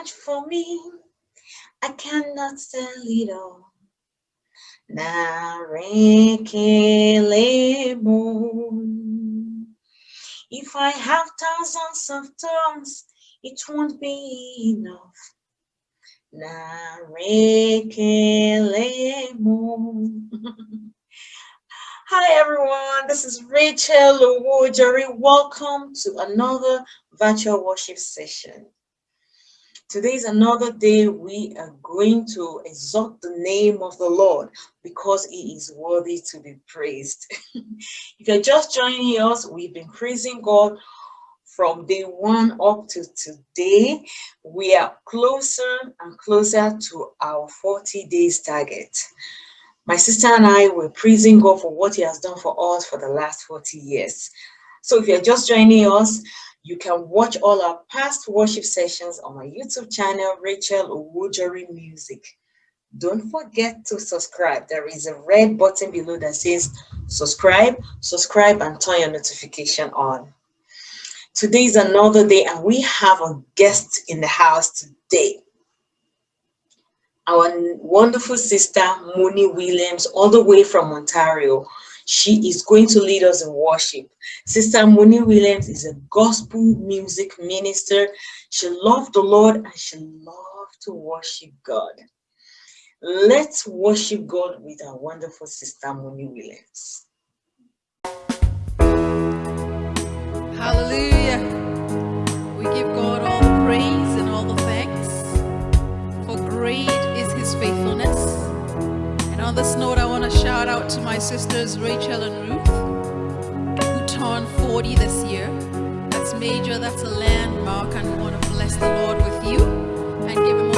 much for me. I cannot tell it all. If I have thousands of tongues, it won't be enough. Hi everyone, this is Rachel Owojori. Welcome to another virtual worship session. Today is another day we are going to exalt the name of the Lord because he is worthy to be praised. if you're just joining us, we've been praising God from day one up to today. We are closer and closer to our 40 days target. My sister and I were praising God for what he has done for us for the last 40 years. So if you're just joining us, you can watch all our past worship sessions on my YouTube channel, Rachel Owojori Music. Don't forget to subscribe. There is a red button below that says subscribe, subscribe and turn your notification on. Today is another day and we have a guest in the house today. Our wonderful sister, Moni Williams, all the way from Ontario. She is going to lead us in worship. Sister Moni Williams is a gospel music minister. She loved the Lord and she loved to worship God. Let's worship God with our wonderful sister Moni Williams. Hallelujah. We give God all the praise and all the thanks. For great is his faithfulness. On this note, I want to shout out to my sisters Rachel and Ruth, who turned 40 this year. That's major, that's a landmark, and we want to bless the Lord with you and give him